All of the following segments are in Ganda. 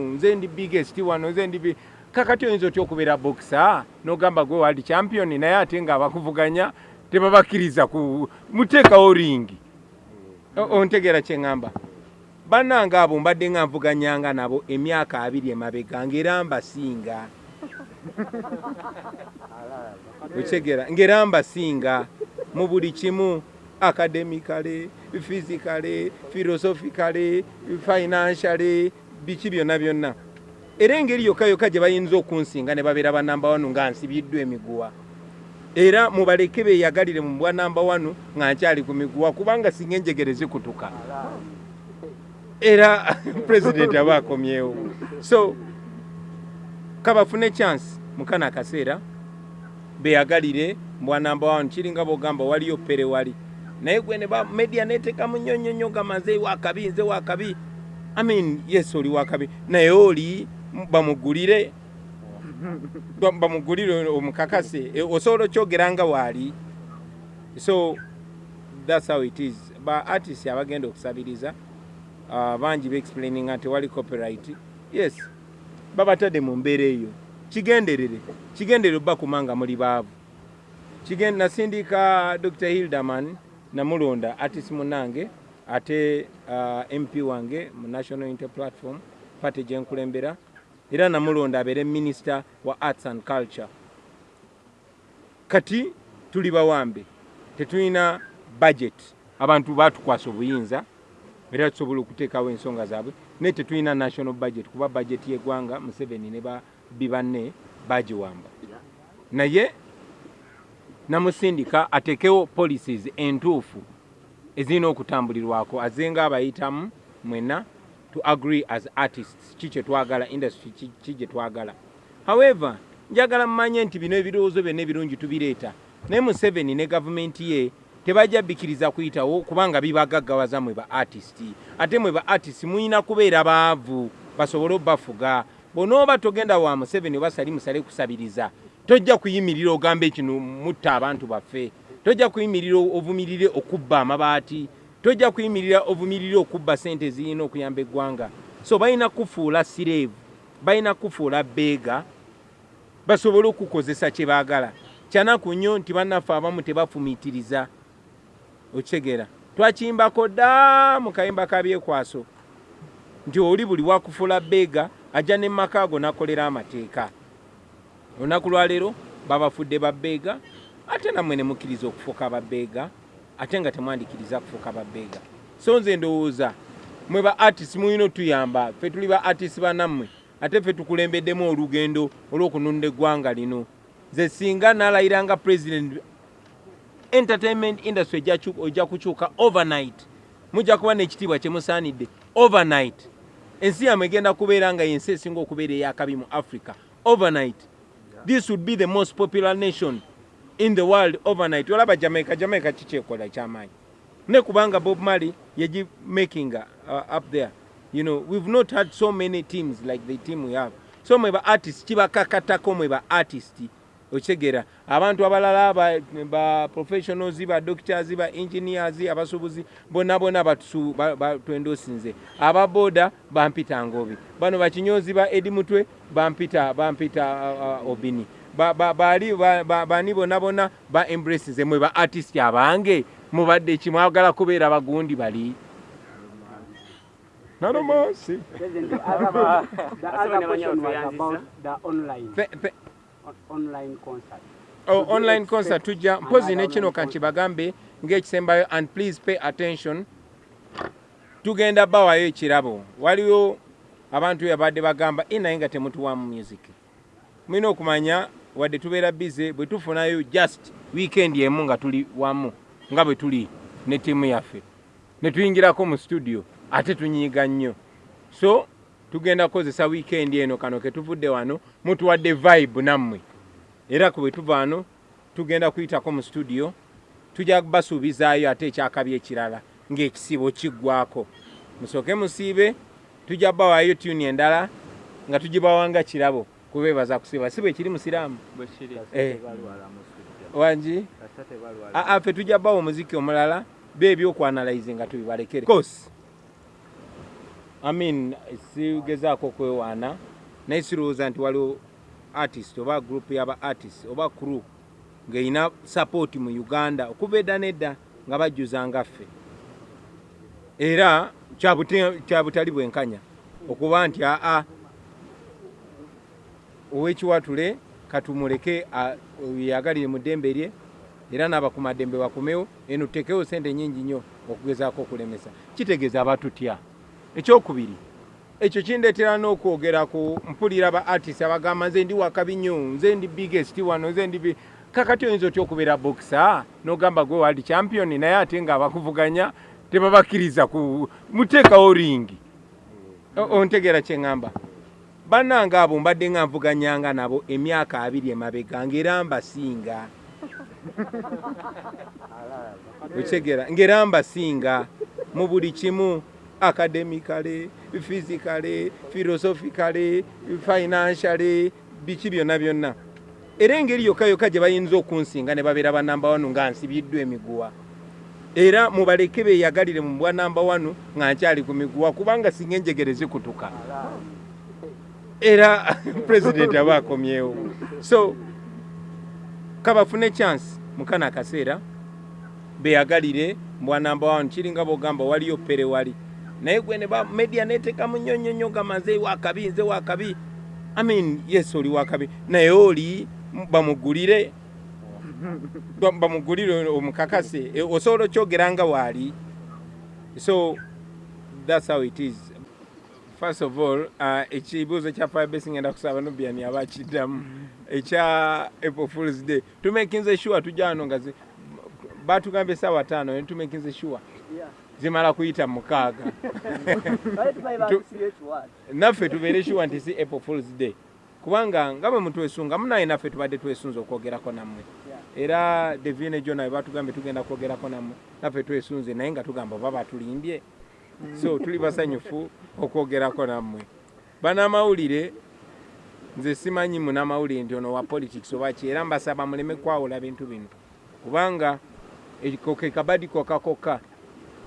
nze ndi biggest wano nze ndi kakati oyinza otya okubeera boxer? N'ogamba gwe world champion naye ate nga abakuvuganya tebabakkiriza ku muteekawo ringi ontegeera kyeŋŋamba bannanga abo mbadde nga nvuganyanga nabo emyaka abiri emabega ngaera mbasinga. Okitegeera ngaera mbasinga mu buli kimu academically physically philosophically financially biki byonna byonna. Era engeri yokka yokka gye bayinza okunsinga ne babeera banamba wanu nga nsibiddwa emiguwa. Era mubaleke beeyagalire mu bwa namba wanu nga nkyali ku miguwa kubanga singa enjegere zikutuka. Era pulezidenti aba akomyewo. So kabafune chance mukana akaseera beyagalire mbwanamba wanu kiringa bwogamba waliyo pere wali. Naye gwe ne media netekamu nnyo nnyo nnyo gamba nze wakabi nze wakabi i mean yes oli wakabi naye oli bamugulire Ba- bamugulire omukakase E, osobola okyogera nga waali. So thats how it is. Ba artist abagenda okusabiriza uh, bangi beexplaininga nti wali copyright. Yes babatadde mu mbeera eyo. Kigenderere kigenderere oba kumanga muli baavu. Kigen- nasindika dr hilderman namulonda artist munange ate uh, mp wange mu national inter platform party gyenkulembera era namulonda abeere minisita wa arts and culture. Kati tuli bawambe tetulina budget. Abantu batukwasa obuyinza era tusobola okuteekawo ensonga zaabwe naye tetulina national budget kuba budget yeggwanga museveni ne babbi banne bagiwamba naye namusindika ateekewo policies entuufu ezirina okutambulirwako azenga abayitamu mwena to agree as artists. Ki kyetwagala industry ki- ki gyetwagala however njagala mumanye nti bino ebirowoozo byonna ebirungi tubireeta. Naye museveni ne gavumenti ye tebajja bbikiriza kuyitawo kubanga bibagaggawaza mwe ba artist. Ate mwe ba artist muyina kubeera baavu basobole obbafuga. Bonooba togenda wa museveni oba sali musale kusabiriza tojja kuyimirira ogamba ekino mutta abantu baffe tojja kuyimirira ovumirire okubba amabaati tojja kuyimirira ovumirire okubba sente ezirina okuyamba eggwanga. So balina kufuula sireevu balina kufuula beega basobole okukozesa kye baagala. Kyanaku nnyo nti bannaffe abamu tebafumiitiriza. Okitegeera twakiyimbako dda mu kayimba ka byekwaso nti oli buli wakufuula beega ajja ne maka ago n'akolera amateeka. Olunaku lwaleero babafudde babbeega ate nammwe ne mukkiriza okufuuka babbeega ate nga temwandikiriza kufuuka babbeega so nze ndowooza mwe ba artist mulina otuyamba ffe tuli ba artist banammwe ate ffe tukulembeddemu olugendo olw'okununda eggwanga lino. Nze singa nalayira nga president entertainment industry ojja kukyuka overnight mujja kuba n'ekitiibwa kyemusaanidde overnight. Ensi yamwe egenda kubeera nga yensi esinga okubeera eyakabi mu africa overnight. This would be the most popular nation in the world overnight. Olaba jamaica jamaica kikyekola kyamaanyi. Ne kubanga bob marley yegimakinga uh, up there. You know we've not had so many teams like the team we have. So mwe ba artist kibakakatako mwe ba artist. Okitegeera abantu abalala ba, professionals ba doctors ba engineers abasuubuzi bonna bonna batwendosinze ababoda bampita ngobi. Bano bakinyozi ba edi mutwe bampita bampita uh, uh, obini ba- ba- bali ba- ba- bani bonna ba embrace nze mwe ba artist abange. Mubadde kimwagala kubeera bagundi bali? Online. Concert. Oh, online concert tujja mpozi nekino online kankibagambe ng'ekisembayo and please pay attention. Tugenda bawayo ekirabo. Waliwo abantu yabadde bagamba "Eh, naye nga temutuwamu music. Mulina okumanya wadde tubeera bize bwe tufunayo just weekend emu nga tuli wamu nga bwe tuli ne ttiimu yaffe. Ne tuyingirako mu studio ate tunyiiga nnyo. So tugenda kukozesa weekend eno kano ke tuvudde wano mutuwadde vibe nammwe. Era ku bwe tuva wano tugenda kuyitako mu studio tujja basuubizaayo ate ekyakabi ekirala ng'ekisibo kiggwako musooke musiibe tujja bawaayo tuni endala nga tugibawanga kirabo kubeebaza kusiiba si bwe kiri musiraamu? Eh. wangi aa ffe tujja bawa omuziki omulala beebyokwanalaize nga tubibalekere. Course I mean sigezaako kwewaana naye sirowooza nti waliwo artist oba group yaba artist oba crew ng'erina support mu uganda okuva edda nedda nga bajjuza ngaffe era kyabutali bwenkanya okuba nti aa owekiwatule katumuleke a- yeyagalire mu ddembe lye era n'abakumaddembe bakomewo eno tutekewo sente nyingi nnyo okugezaako okulemesa. Kitegeeza abatutya. Ekyokubiri ekyo kindeetera n'okwogera ku mpulira ba artist abagamba nze ndi wakabi nnyo nze ndi biggest wano nze ndi bi-" kakati oyinza otya okubeera boxer? N'ogamba gwe world champion naye ate nga abakuvuganya tebabakkiriza ku muteekawo ringi ontegeera kyeŋŋamba bannanga abo mbadde nga nvuganyanga nabo emyaka abiri emabega ngaera mbasinga. Okitegeera ngaera mbasinga mu buli kimu academicale physicale philosophicale financiale biki byonna byonna. Era engeri yokka yokka gye bayinza okunsinga ne babeera banamba wanu nga nsibiddwa emiguwa. Era mubaleke beyagalire mu bwa namba wanu nga nkyali ku miguwa kubanga singa enjegere zikutuka era pulezidenti aba akomyewo so kabafune chance mukana akaseera beyagalire mbwa namba wanu kiringa bwogamba waliyo pere wali. Naye gwe ne media neteekamu nnyo nnyo nnyo gamba nze wakabi nze wakabi. I mean yes oli wakabi. Naye oli bamugulire Ba- bamugulire omukakase osobola okyogera nga waali so that's how it is first of all uh, ekibuuzo kya firebase ngenda kusaba nubiani aba akiddamu ekya april fools day. Tumekinze sure tujja wano nga batugambye esaawa ttaano naye tumekinze sure. Zimala kuyita mukaaga. Naffe tubeere sure nti si april fools day. Kubanga nga bwe mutwesunga munaye naffe tubadde twesunze okwogerako nammwe. Era devine jo nawe batugambye tugenda kwogerako nammwe. Naffe twesunze naye nga tugamba oba batulimbye so tuli basanyufu okwogerako nammwe. Banamawulire nze simanyi munamawulire nti ono wa politics oba ki era mbasaba muleme kwawula bintu bino. Kubanga eko ke kabadi kokka kokka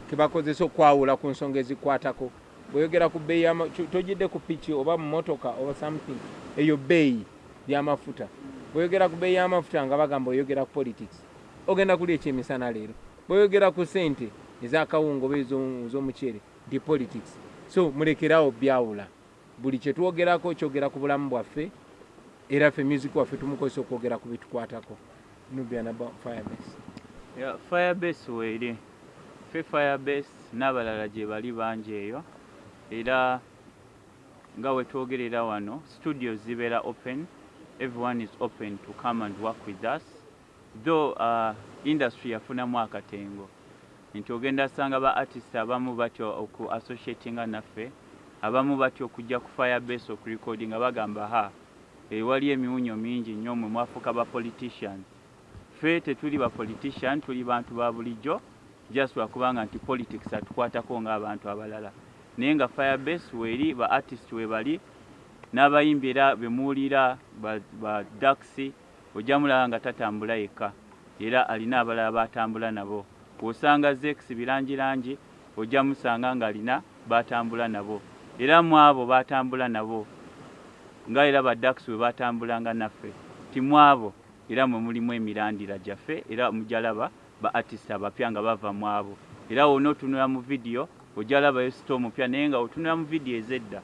kebakozesa okwawula ku nsonga ezikwatako. Bweyogera ku bbeeyi tojidde ku piki oba mu motoka oba something eyo bbeeyi y'amafuta. Bweyogera ku bbeeyi y'amafuta nga bagamba oyogera ku politics ogenda kuli ekyemisana leero. Bweyogera ku sente ezakawunga oba ezo- ez'omuceere ndi politics. So mulekerawo byawula. Buli kyetwogerako kyogera ku bulamu bwaffe era ffe music waffe tumukozesa okwogera ku bitukwatako. Nubianaba firebase. Yeah, firebase weeri ffe firebase n'abalala gye bali bangi eyo. Era nga we twogerera wano studio zibeera open. Everyone is open to come and work with us. Though uh, industry yafunamu akatengo nti ogenda sanga ba artist abamu batyo oku associatinga naffe abamu batyo okujja ku firebase okurecording nga bagamba ha ewali emiwunyo mingi nnyo mwe mwafuuka ba politicians. Ffe tetuli ba politician tuli bantu ba bulijjo just lwakubanga nti politics atukwatako ng'abantu abalala. Naye nga firebase weeri ba artist we bali n'abayimbi era be muwulira ba, ba daxi ojja mulaba nga tatambula yekka era alina abalala batambula nabo bw'osanga zex birangirangi ojja musanga ng'alina batambula nabo. Era mu abo batambula nabo nga era ba daxi we batambulanga naffe ti mu abo era mwe mulimu emirandira gyaffe era mujalaba ba artist abapya nga bava mu abo. Era wona otunula mu vidiyo ojalabayo sito omupya naye nga otunula mu vidiyo ez'edda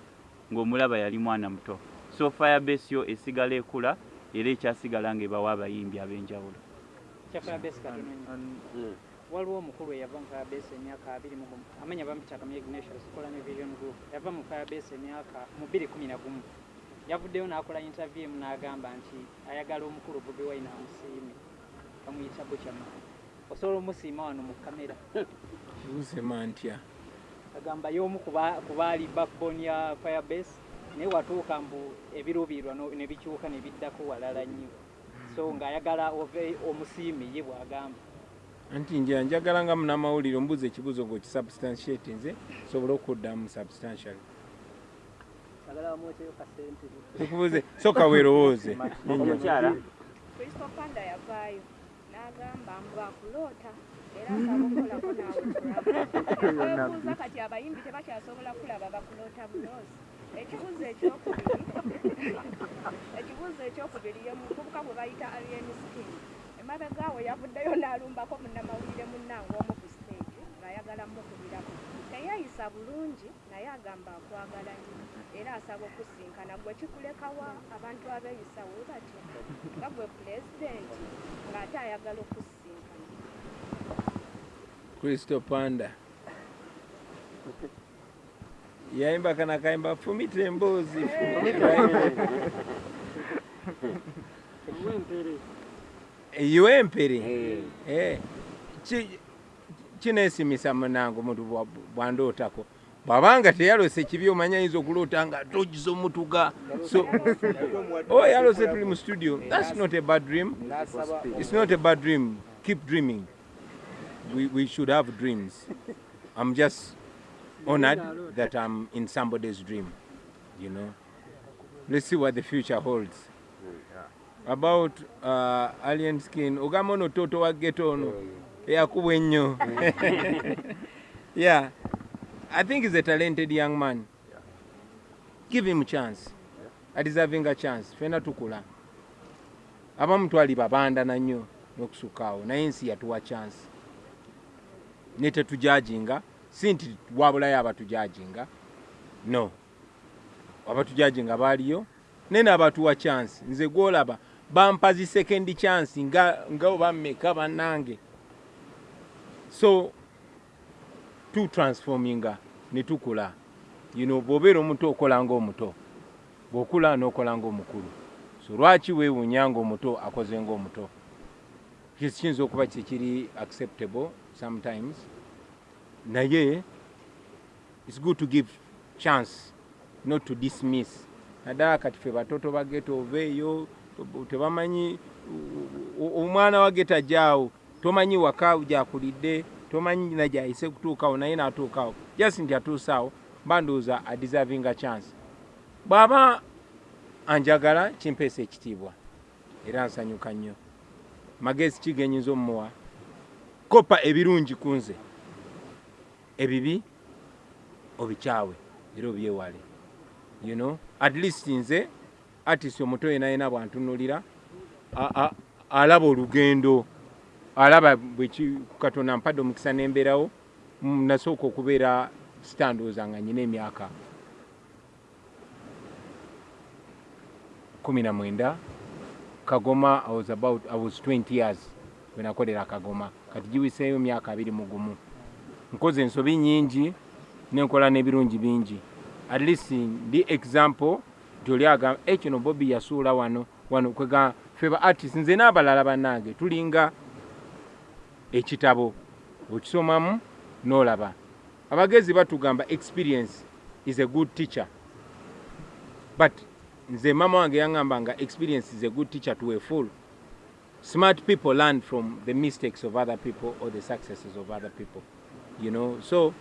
ng'omulaba yali mwana muto. So firebase yo esigala ekula era ekyasigala ng'ebawa abayimbi ab'enjawulo waliwo omukulu eyava mu firebase emyaka abiri amanya bamuyita kamya ignatius kola ne vision group. Yava mu firebase emyaka mu bbiri kumi na gumu. Yavuddeyo n'akola interview emu n'agamba nti ayagala omukulu bobi wine amusiime. Bamuyita buchama osobola omusiima wano mu kamera usema ntya? Agamba y'omu ku ba- ku baali backbone ya firebase naye watuuka mbu ebiruubirirwa ne bikyuka ne biddako walala nnyo. So ng'ayagala ove omusiime ye bw'agamba anti nja njagala nga munamawulire ombuuza ekibuuzo ng'okisubstantiate nze sobole okuddamu substantial. Tukubuze soka weerowooze. Kanda yavaayo. N'agamba mbu akulota era asaba okukolako naawe kati abayimbi tebakyasobola kulaba bakulota buloozi ekibuuzo ekyokubiri ekibuuzo ekyokubiri ye muvubuka gwe bayita alien skin emabegaawe yavuddeyo n'alumbako munnamawulire munnange omu ku stage ng'ayagala mukubirako. Teyayisa bulungi naye agamba akwagala nnyo era asaba okusinkana gwe kikulekawa abantu abeeyisa we batya nga gwe pulezidenti ng'ate ayagala okusinkana kristo panda. Yayimba kana kayimba fumita emboozi Eh, ki- kineesimisa munange omuntu bwa- bwandootako bwabanga teyalose kibi omanya ayinza okuloota nga togiza omutuga so oh yalose tuli mu studio. Thats not a bad dream. It's not a bad dream. Keep dreaming. We, we should have dreams. I'm just honored that i'm in somebody's dream you know. Let's see what the future holds about uh, alien skin. Ogamba ono toto wa geto ono. Eyakubwa ennyo. Yeah. I think he's a talented young man. Give him chance. Adeserving a chance. Fena tukula. Abamu twali babanda nannyo n'okusukkaawo naye ensi yatuwa chance. Ne tetujajinga. Si nti wabulayo abatujajinga no. Abatujajinga baaliyo. Naye n'abatuwa chance. Nze gwolaba bampa zi second chance nga nga obammeka bannange? So tutransforminga ne tukula. You know bw'obeera omuto okola ng'omuto bw'okula n'okola ng'omukulu so lwaki weewuunya ng'omuto akoze ng'omuto kiyinza okuba kikiri acceptable sometimes. Naye its good to give chance not to dismiss. Naddala kati fe batoto bageto oveeyo tebamanyi omwana wa geta jaawo tomanyi waka gyakulidde tomanyi na gyayise kutuukawo naye naatuukawo just nti atuusaawo bandowooza adeserving a chance. Bw'aba anjagala kimpeesa ekitiibwa. Era nsanyuka nnyo. Magezi kigenyinza omumuwa kopa ebirungi ku nze. Ebibi obikyawe era obyewale. You know at least nze artist omuto yena yena bwantunulira alaba olugendo alaba katonda mpadde omukisa nembeerawo Mm, nasooka okubeera sitandooza nga nyina emyaka kumi na mwenda. Kagoma I was about I was 20 years bwe nakolera kagoma. Kati giwiseeyo myaka abiri mu gumu. Nkoze ensobi nyingi nenkola n'ebirungi bingi. At least ndi example nti oli agamba e kino bobi yasuula wano wano kwega fe ba artist nze n'abalala bannange tulinga ekitabo okisomamu n'olaba. Abagezi batugamba experience is a good teacher. But nze mama wange yaŋŋamba nga experience is a good teacher to a fool. Smart people learn from the mistakes of other people or the successes of other people you know? So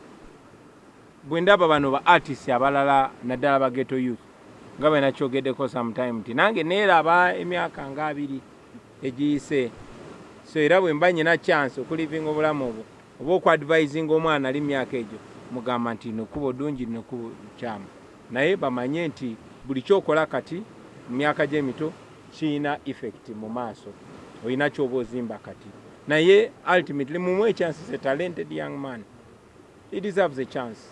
bwe ndaba bano ba artist abalala naddala ba ghetto youth nga bwe nakyogeddeko sometime nti nange neeraba emyaka nga abiri egiyise. So era bwe mba nyina chance okulivinga obulamu obwo oba okuadvisinga omwana ali myaka egyo mugamba nti nokuba ddungi nokuba kyamu. Naye bamanye nti buli kyokola kati mu myaka gy'emito kiyina effect mu maaso olina kyoba ozimba kati. Naye ultimately mumuwe chance is a talented young man he deserves a chance